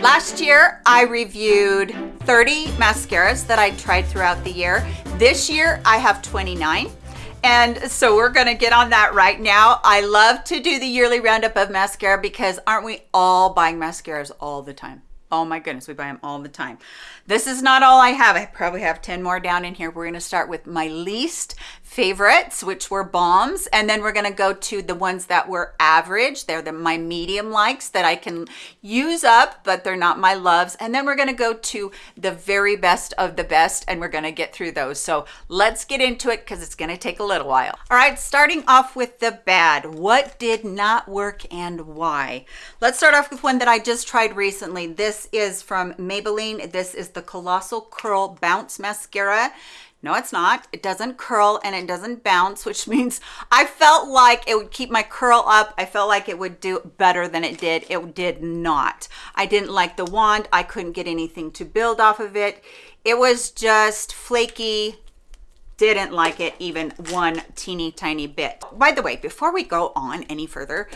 Last year, I reviewed 30 mascaras that I tried throughout the year. This year, I have 29. And so we're gonna get on that right now. I love to do the yearly roundup of mascara because aren't we all buying mascaras all the time? Oh my goodness, we buy them all the time. This is not all I have. I probably have 10 more down in here. We're gonna start with my least favorites, which were bombs. And then we're gonna go to the ones that were average. They're the my medium likes that I can use up, but they're not my loves. And then we're gonna go to the very best of the best and we're gonna get through those. So let's get into it because it's gonna take a little while. All right, starting off with the bad. What did not work and why? Let's start off with one that I just tried recently. This is from Maybelline. This is the Colossal Curl Bounce Mascara. No, it's not. It doesn't curl and it doesn't bounce, which means I felt like it would keep my curl up. I felt like it would do better than it did. It did not. I didn't like the wand. I couldn't get anything to build off of it. It was just flaky, didn't like it even one teeny tiny bit. By the way, before we go on any further,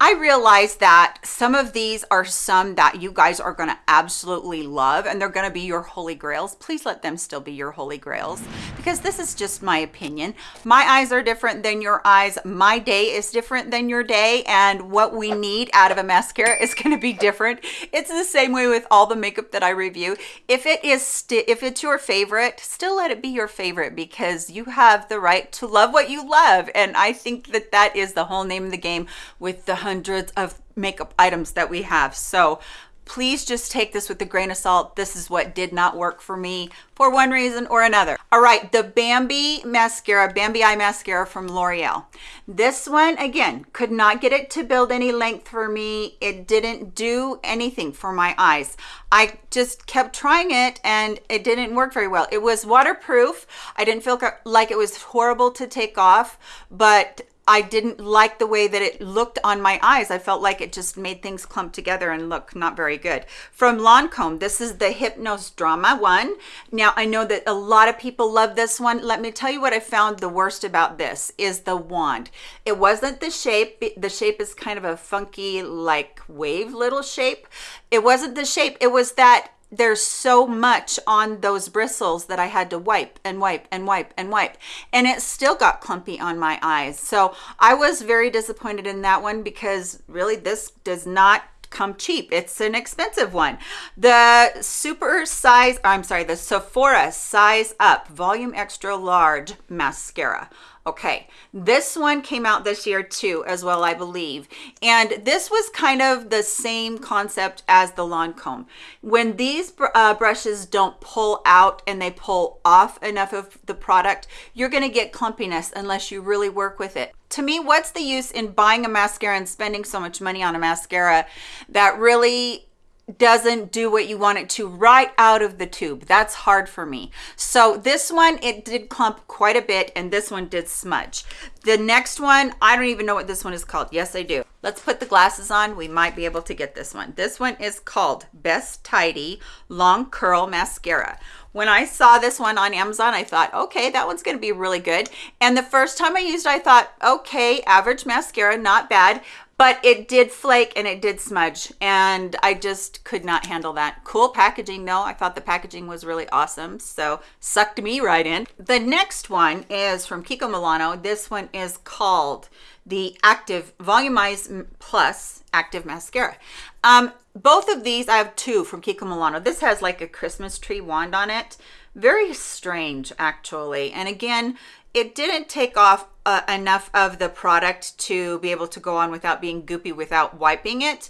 I realize that some of these are some that you guys are going to absolutely love and they're going to be your holy grails. Please let them still be your holy grails because this is just my opinion. My eyes are different than your eyes. My day is different than your day and what we need out of a mascara is going to be different. It's the same way with all the makeup that I review. If it is if it's your favorite, still let it be your favorite because you have the right to love what you love and I think that that is the whole name of the game with the hundreds of makeup items that we have. So please just take this with a grain of salt. This is what did not work for me for one reason or another. All right, the Bambi mascara, Bambi Eye Mascara from L'Oreal. This one, again, could not get it to build any length for me. It didn't do anything for my eyes. I just kept trying it and it didn't work very well. It was waterproof. I didn't feel like it was horrible to take off, but I didn't like the way that it looked on my eyes. I felt like it just made things clump together and look not very good. From Lancome, this is the Hypnôse Drama one. Now, I know that a lot of people love this one. Let me tell you what I found the worst about this is the wand. It wasn't the shape. The shape is kind of a funky, like wave little shape. It wasn't the shape. It was that there's so much on those bristles that I had to wipe and wipe and wipe and wipe and it still got clumpy on my eyes. So I was very disappointed in that one because really this does not come cheap. It's an expensive one. The super size i'm sorry the sephora size up volume extra large mascara Okay, this one came out this year too, as well, I believe. And this was kind of the same concept as the Lancome. When these uh, brushes don't pull out and they pull off enough of the product, you're gonna get clumpiness unless you really work with it. To me, what's the use in buying a mascara and spending so much money on a mascara that really doesn't do what you want it to right out of the tube. That's hard for me. So this one it did clump quite a bit and this one did smudge. The next one i don't even know what this one is called. Yes i do. Let's put the glasses on. We might be able to get this one. This one is called best tidy long curl mascara. When I saw this one on Amazon, I thought, okay, that one's going to be really good. And the first time I used it, I thought, okay, average mascara, not bad but it did flake and it did smudge and I just could not handle that. Cool packaging though. I thought the packaging was really awesome. So sucked me right in. The next one is from Kiko Milano. This one is called the Active Volumize Plus Active Mascara. Um, both of these, I have two from Kiko Milano. This has like a Christmas tree wand on it. Very strange actually. And again, it didn't take off uh, enough of the product to be able to go on without being goopy without wiping it.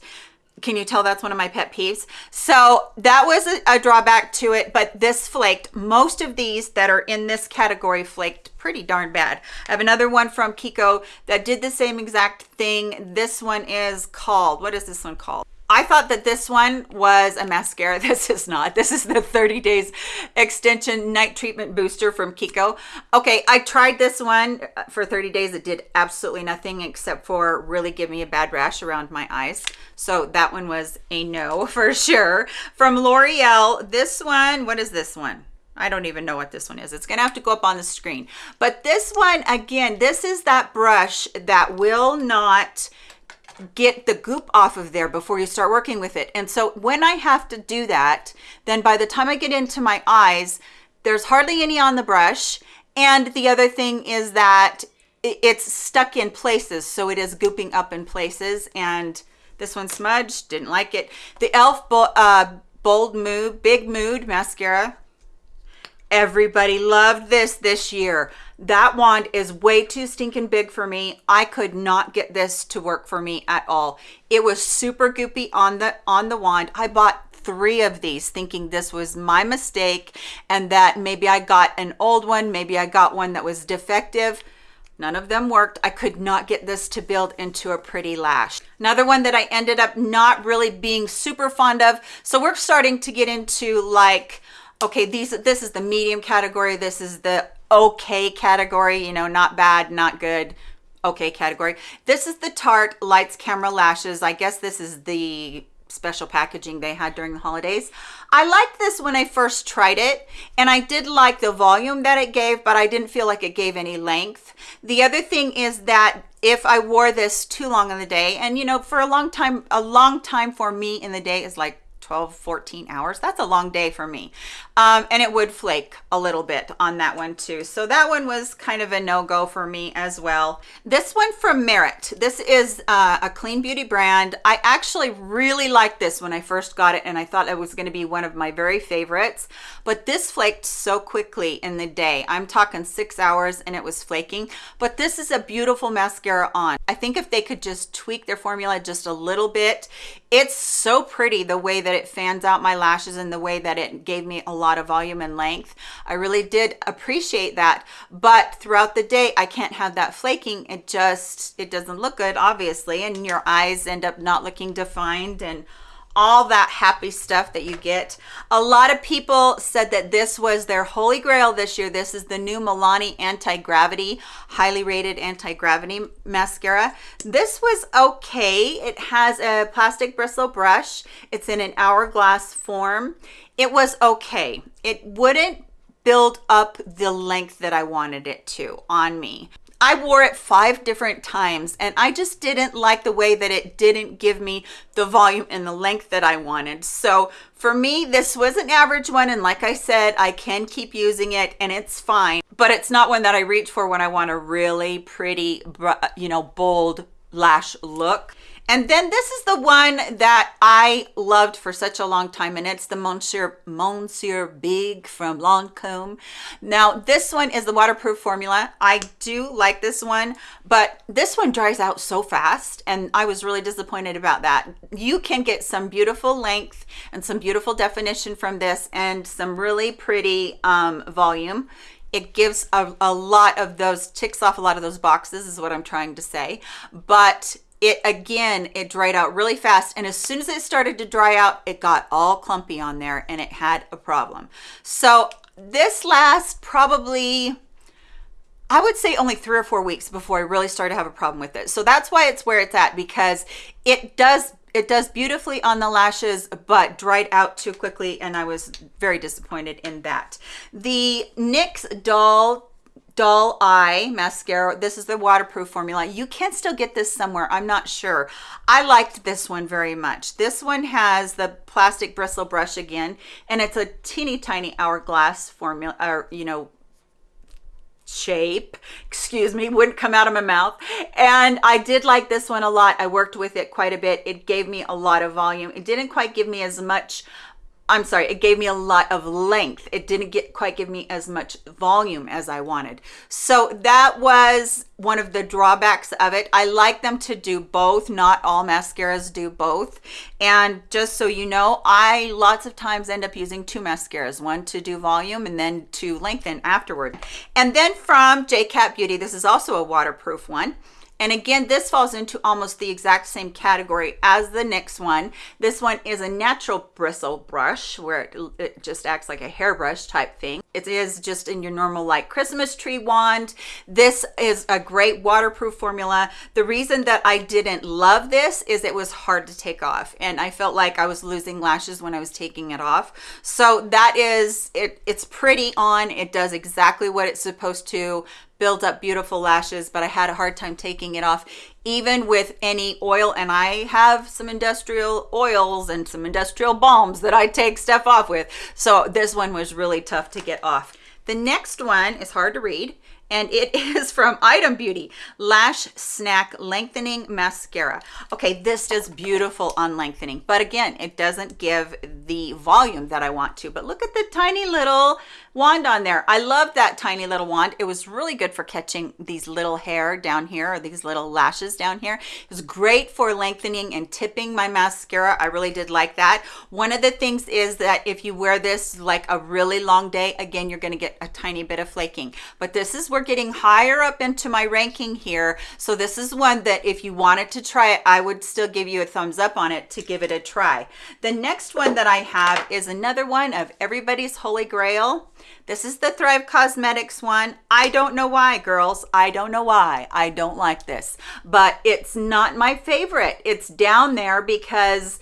Can you tell that's one of my pet peeves? So that was a, a, drawback to it but this flaked. Most of these that are in this category flaked pretty darn bad. I have another one from kiko that did the same exact thing. This one is called what is this one called I thought that this one was a mascara. This is not. This is the 30 days extension night treatment booster from Kiko. Okay, I tried this one uh, for 30 days. It did absolutely nothing except for really give me a bad rash around my eyes. So that one was a no for sure. From L'Oreal, this one, what is this one? I don't even know what this one is. It's gonna have to go up on the screen. But this one, again, this is that brush that will not get the goop off of there before you start working with it. And so when I have to do that, then by the time I get into my eyes, there's hardly any on the brush. And the other thing is that it's stuck in places. So it is gooping up in places. And this one smudged, didn't like it. The e.l.f. Uh, Bold Mood, Big Mood Mascara. Everybody loved this this year. That wand is way too stinking big for me. I could not get this to work for me at all. It was super goopy on the on the wand. I bought three of these thinking this was my mistake and that maybe I got an old one, maybe I got one that was defective. None of them worked. I could not get this to build into a pretty lash. Another one that I ended up not really being super fond of. So we're starting to get into like, okay, these this is the medium category. This is the okay category, you know, not bad, not good, okay category. This is the Tarte Lights Camera Lashes. I guess this is the special packaging they had during the holidays. I liked this when I first tried it and I did like the volume that it gave, but I didn't feel like it gave any length. The other thing is that if I wore this too long in the day and you know, for a long time, a long time for me in the day is like 12 14 hours. That's a long day for me. Um, and it would flake a little bit on that one too. So that one was kind of a no-go for me as well. This one from merit. This is uh, a clean beauty brand. I actually really liked this when i first got it and i thought it was going to be one of my very favorites. But this flaked so quickly in the day. I'm talking six hours and it was flaking. But this is a beautiful mascara on. I think if they could just tweak their formula just a little bit it's so pretty the way that it fans out my lashes in the way that it gave me a lot of volume and length. I really did appreciate that. But throughout the day, I can't have that flaking. It just, it doesn't look good, obviously. And your eyes end up not looking defined and all that happy stuff that you get. A lot of people said that this was their holy grail this year. This is the new Milani Anti-Gravity, highly rated anti-gravity mascara. This was okay. It has a plastic bristle brush. It's in an hourglass form. It was okay. It wouldn't build up the length that I wanted it to on me. I wore it five different times and I just didn't like the way that it didn't give me the volume and the length that I wanted. So for me, this was an average one. And like I said, I can keep using it and it's fine, but it's not one that I reach for when I want a really pretty, you know, bold lash look. And then this is the one that I loved for such a long time, and it's the Monsieur, Monsieur Big from Lancome. Now, this one is the waterproof formula. I do like this one, but this one dries out so fast, and I was really disappointed about that. You can get some beautiful length and some beautiful definition from this and some really pretty um, volume it gives a, a lot of those ticks off a lot of those boxes is what i'm trying to say but it again it dried out really fast and as soon as it started to dry out it got all clumpy on there and it had a problem so this lasts probably I would say only three or four weeks before I really started to have a problem with it. So that's why it's where it's at because it does it does beautifully on the lashes but dried out too quickly and I was very disappointed in that. The NYX Doll Doll Eye Mascara. This is the waterproof formula. You can still get this somewhere. I'm not sure. I liked this one very much. This one has the plastic bristle brush again, and it's a teeny tiny hourglass formula, or, you know, shape excuse me wouldn't come out of my mouth and i did like this one a lot i worked with it quite a bit it gave me a lot of volume it didn't quite give me as much I'm sorry, it gave me a lot of length. It didn't get quite give me as much volume as I wanted. So that was one of the drawbacks of it. I like them to do both. Not all mascaras do both. And just so you know, I lots of times end up using two mascaras, one to do volume and then to lengthen afterward. And then from JCat Beauty, this is also a waterproof one. And again, this falls into almost the exact same category as the next one. This one is a natural bristle brush where it, it, just acts like a hairbrush type thing. It is just in your normal like Christmas tree wand. This is a great waterproof formula. The reason that I didn't love this is it was hard to take off and I felt like I was losing lashes when I was taking it off. So that is, it. it's pretty on. It does exactly what it's supposed to built up beautiful lashes, but I had a hard time taking it off, even with any oil. And I have some industrial oils and some industrial balms that I take stuff off with. So this one was really tough to get off. The next one is hard to read and it is from Item Beauty Lash Snack Lengthening Mascara. Okay, this is beautiful on lengthening, but again, it doesn't give the volume that I want to. But look at the tiny little wand on there. I love that tiny little wand. It was really good for catching these little hair down here or these little lashes down here. It was great for lengthening and tipping my mascara. I really did like that. One of the things is that if you wear this like a really long day, again, you're gonna get a tiny bit of flaking. But this is we're getting higher up into my ranking here. So this is one that if you wanted to try it, I would still give you a thumbs up on it to give it a try. The next one that I have is another one of everybody's holy grail. This is the Thrive Causemetics one. I don't know why, girls. I don't know why. I don't like this, but it's not my favorite. It's down there because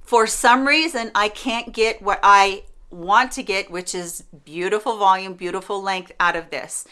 for some reason I can't get what I want to get, which is beautiful volume, beautiful length out of this.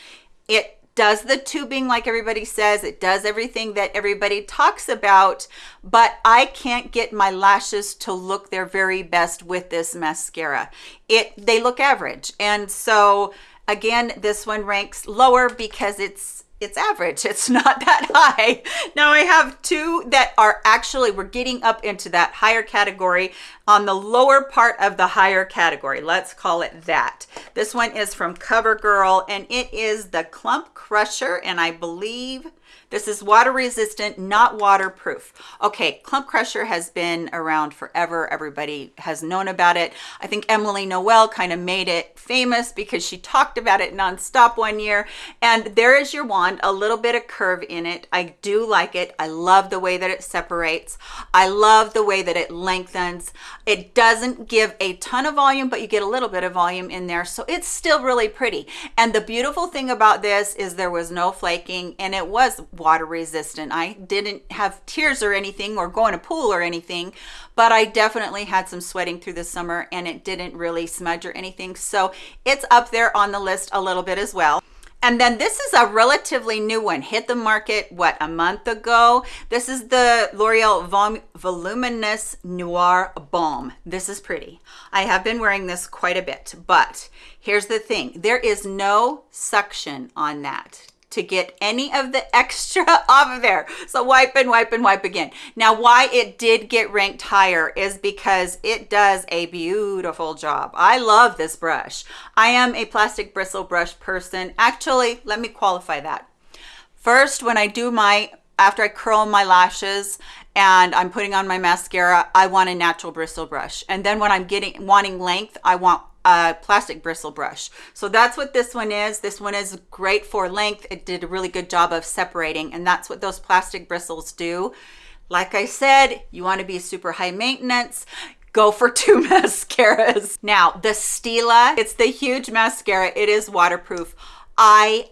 It does the tubing like everybody says. It does everything that everybody talks about. But i can't get my lashes to look their very best with this mascara. It they look average. And so again this one ranks lower because it's it's average. It's not that high. Now i have two that are actually we're getting up into that higher category. On the lower part of the higher category let's call it that. This one is from covergirl and it is the clump crusher and i believe this is water resistant, not waterproof. Okay, Clump Crusher has been around forever. Everybody has known about it. I think Emily Noel kind of made it famous because she talked about it nonstop one year. And there is your wand, a little bit of curve in it. I do like it. I love the way that it separates. I love the way that it lengthens. It doesn't give a ton of volume, but you get a little bit of volume in there. So it's still really pretty. And the beautiful thing about this is there was no flaking and it was water resistant. I didn't have tears or anything or go in a pool or anything, but I definitely had some sweating through the summer and it didn't really smudge or anything. So it's up there on the list a little bit as well. And then this is a relatively new one, hit the market, what, a month ago? This is the L'Oreal Vol Voluminous Noir Balm. This is pretty. I have been wearing this quite a bit, but here's the thing. There is no suction on that to get any of the extra off of there. So wipe and wipe and wipe again. Now, why it did get ranked higher is because it does a beautiful job. I love this brush. I am a plastic bristle brush person. Actually, let me qualify that. First, when I do my, after I curl my lashes and I'm putting on my mascara, I want a natural bristle brush. And then when I'm getting wanting length, I want a plastic bristle brush. So that's what this one is. This one is great for length. It did a really good job of separating and that's what those plastic bristles do. Like I said, you want to be super high maintenance go for two mascaras. Now, the Stila, it's the huge mascara. It is waterproof. I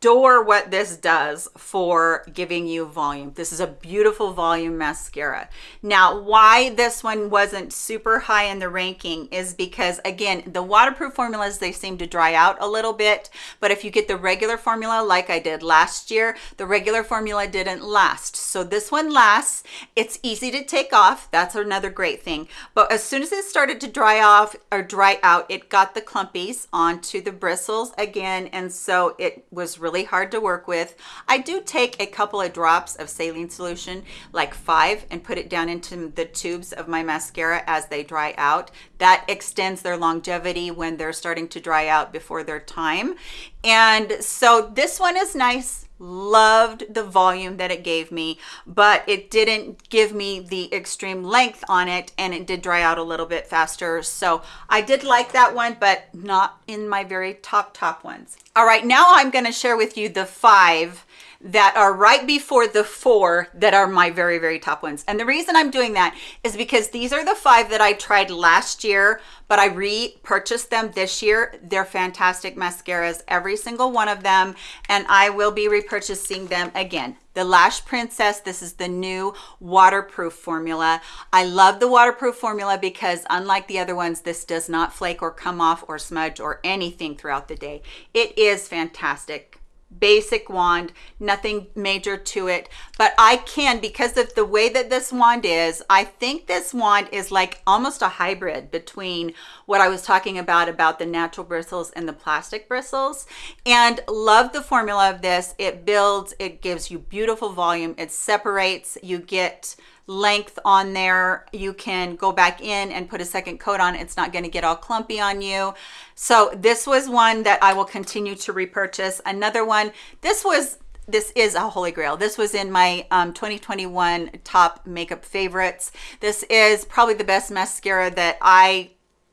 adore what this does for giving you volume. This is a beautiful volume mascara. Now, why this one wasn't super high in the ranking is because, again, the waterproof formulas, they seem to dry out a little bit. But if you get the regular formula like I did last year, the regular formula didn't last. So this one lasts. It's easy to take off. That's another great thing. But as soon as it started to dry off or dry out, it got the clumpies onto the bristles again. And so it was really really hard to work with. I do take a couple of drops of saline solution, like five, and put it down into the tubes of my mascara as they dry out. That extends their longevity when they're starting to dry out before their time. And so this one is nice loved the volume that it gave me but it didn't give me the extreme length on it and it did dry out a little bit faster. So i did like that one but not in my very top top ones. All right now i'm going to share with you the five that are right before the four that are my very, very top ones. And the reason I'm doing that is because these are the five that I tried last year, but I repurchased them this year. They're fantastic mascaras, every single one of them. And I will be repurchasing them again the Lash Princess. This is the new waterproof formula. I love the waterproof formula because unlike the other ones, this does not flake or come off or smudge or anything throughout the day. It is fantastic basic wand nothing major to it. But i can because of the way that this wand is i think this wand is like almost a hybrid between what i was talking about about the natural bristles and the plastic bristles. And love the formula of this. It builds it gives you beautiful volume. It separates. You get length on there you can go back in and put a second coat on. It's not going to get all clumpy on you. So this was one that i will continue to repurchase. Another one this was this is a holy grail. This was in my um, 2021 top makeup favorites. This is probably the best mascara that i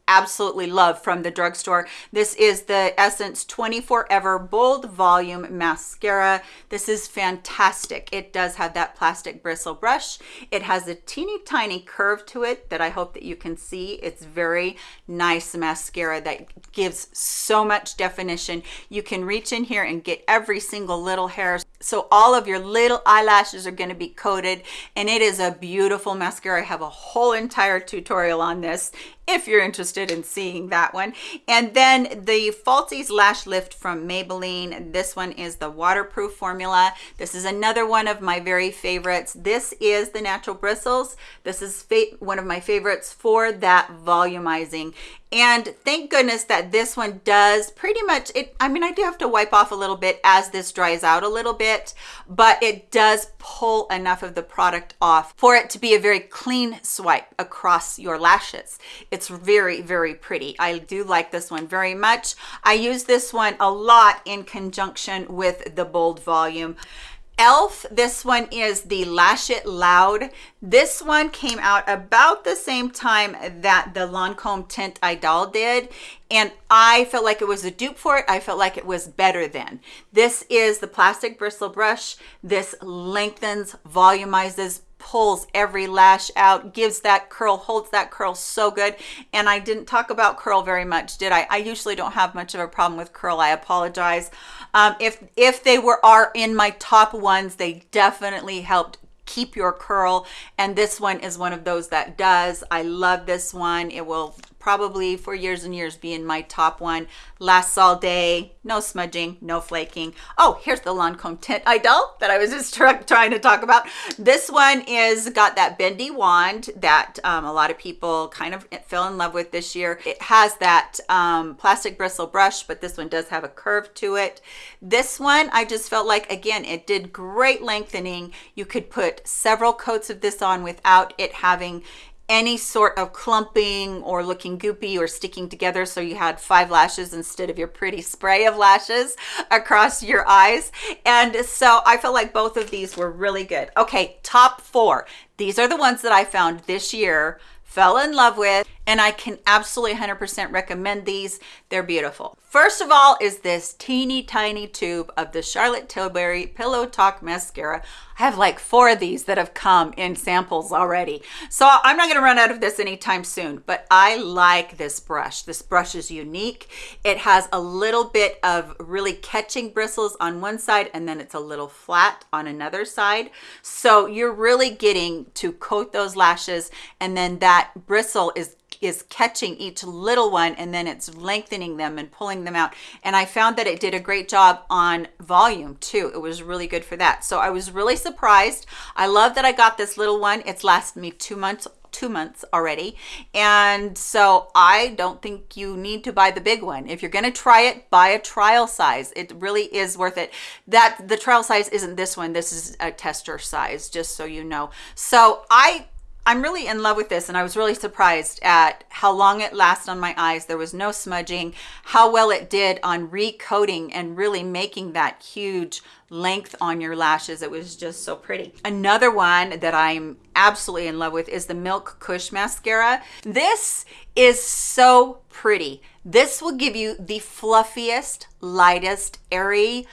absolutely love from the drugstore. This is the Essence 24 Ever Bold Volume Mascara. This is fantastic. It does have that plastic bristle brush. It has a teeny tiny curve to it that I hope that you can see. It's very nice mascara that gives so much definition. You can reach in here and get every single little hair. So all of your little eyelashes are gonna be coated and it is a beautiful mascara. I have a whole entire tutorial on this if you're interested in seeing that one. And then the Falsies Lash Lift from Maybelline. This one is the waterproof formula. This is another one of my very favorites. This is the natural bristles. This is one of my favorites for that volumizing and thank goodness that this one does pretty much it i mean i do have to wipe off a little bit as this dries out a little bit but it does pull enough of the product off for it to be a very clean swipe across your lashes. It's very very pretty. I do like this one very much. I use this one a lot in conjunction with the bold volume elf this one is the lash it loud. This one came out about the same time that the lancome tint idol did and i felt like it was a dupe for it. I felt like it was better than. This is the plastic bristle brush. This lengthens volumizes pulls every lash out gives that curl holds that curl so good. And i didn't talk about curl very much did i? I usually don't have much of a problem with curl i apologize. Um, if if they were are in my top ones they definitely helped keep your curl. And this one is one of those that does. I love this one. It will probably for years and years being my top one. Lasts all day no smudging no flaking. Oh here's the lancome tint idol that i was just trying to talk about. This one is got that bendy wand that um, a lot of people kind of fell in love with this year. It has that um, plastic bristle brush but this one does have a curve to it. This one i just felt like again it did great lengthening. You could put several coats of this on without it having any sort of clumping or looking goopy or sticking together so you had five lashes instead of your pretty spray of lashes across your eyes. And so i felt like both of these were really good. Okay top four. These are the ones that i found this year fell in love with and I can absolutely 100% recommend these. They're beautiful. First of all is this teeny tiny tube of the Charlotte Tilbury Pillow Talk Mascara. I have like four of these that have come in samples already. So I'm not gonna run out of this anytime soon, but I like this brush. This brush is unique. It has a little bit of really catching bristles on one side and then it's a little flat on another side. So you're really getting to coat those lashes and then that bristle is is catching each little one and then it's lengthening them and pulling them out. And i found that it did a great job on volume too. It was really good for that. So i was really surprised. I love that i got this little one. It's lasted me two months two months already. And so i don't think you need to buy the big one. If you're going to try it buy a trial size. It really is worth it. That the trial size isn't this one. This is a tester size just so you know. So i I'm really in love with this and I was really surprised at how long it lasts on my eyes. There was no smudging, how well it did on recoating and really making that huge length on your lashes. It was just so pretty. Another one that I'm absolutely in love with is the Milk Kush Mascara. This is so pretty. This will give you the fluffiest, lightest, airy,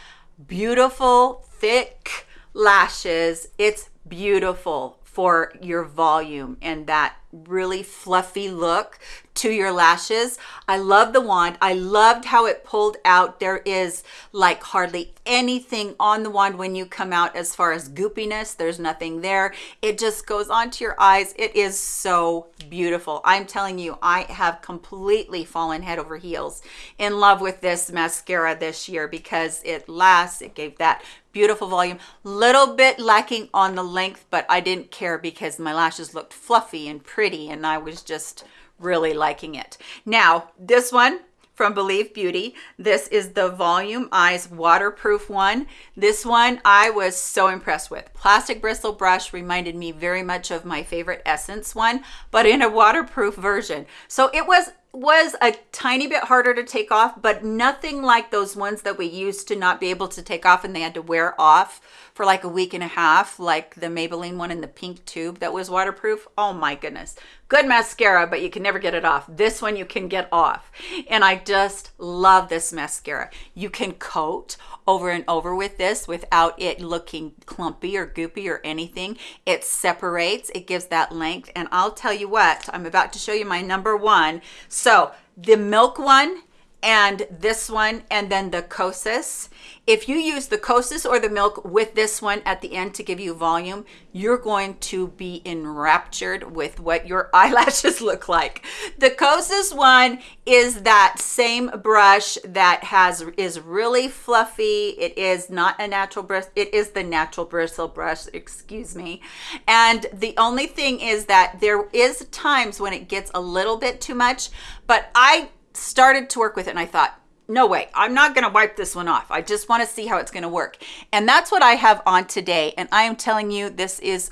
beautiful, thick lashes. It's beautiful for your volume and that really fluffy look to your lashes. I love the wand. I loved how it pulled out. There is like hardly anything on the wand when you come out as far as goopiness. There's nothing there. It just goes onto your eyes. It is so beautiful. I'm telling you, I have completely fallen head over heels in love with this mascara this year because it lasts. It gave that beautiful volume little bit lacking on the length but i didn't care because my lashes looked fluffy and pretty and i was just really liking it now this one from Believe Beauty. This is the Volume Eyes waterproof one. This one I was so impressed with. Plastic bristle brush reminded me very much of my favorite Essence one, but in a waterproof version. So it was was a tiny bit harder to take off, but nothing like those ones that we used to not be able to take off and they had to wear off for like a week and a half, like the Maybelline one in the pink tube that was waterproof. Oh my goodness. Good mascara, but you can never get it off. This one you can get off. And I just love this mascara. You can coat over and over with this without it looking clumpy or goopy or anything. It separates, it gives that length. And I'll tell you what, I'm about to show you my number one. So the milk one and this one and then the Kosas. If you use the Kosas or the milk with this one at the end to give you volume, you're going to be enraptured with what your eyelashes look like. The Kosas one is that same brush that has is really fluffy. It is not a natural brush. It is the natural bristle brush, excuse me. And the only thing is that there is times when it gets a little bit too much, but I started to work with it and I thought, no way, I'm not gonna wipe this one off. I just wanna see how it's gonna work. And that's what I have on today. And I am telling you, this is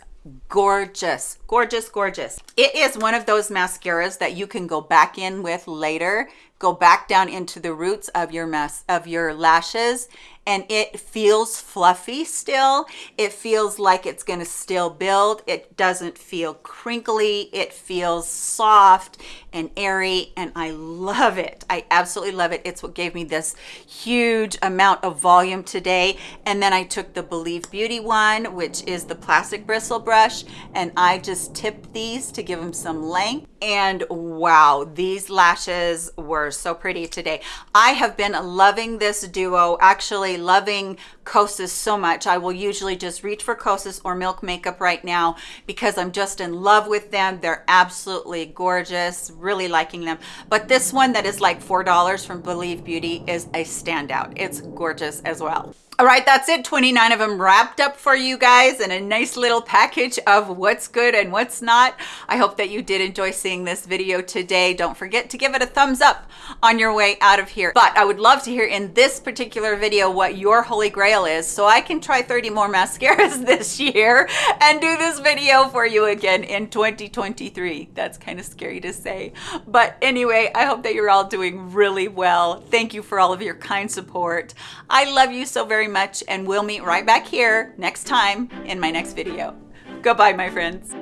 gorgeous, gorgeous, gorgeous. It is one of those mascaras that you can go back in with later go back down into the roots of your mess of your lashes and it feels fluffy still. It feels like it's going to still build. It doesn't feel crinkly. It feels soft and airy and i love it. I absolutely love it. It's what gave me this huge amount of volume today. And then i took the believe beauty one which is the plastic bristle brush and i just tipped these to give them some length. And wow these lashes were so pretty today. I have been loving this duo. Actually loving kosas so much. I will usually just reach for kosas or milk makeup right now because i'm just in love with them. They're absolutely gorgeous really liking them. But this one that is like four dollars from believe beauty is a standout. It's gorgeous as well all right, that's it. 29 of them wrapped up for you guys in a nice little package of what's good and what's not. I hope that you did enjoy seeing this video today. Don't forget to give it a thumbs up on your way out of here. But I would love to hear in this particular video what your holy grail is so I can try 30 more mascaras this year and do this video for you again in 2023. That's kind of scary to say. But anyway, I hope that you're all doing really well. Thank you for all of your kind support. I love you so very very much and we'll meet right back here next time in my next video. Goodbye, my friends.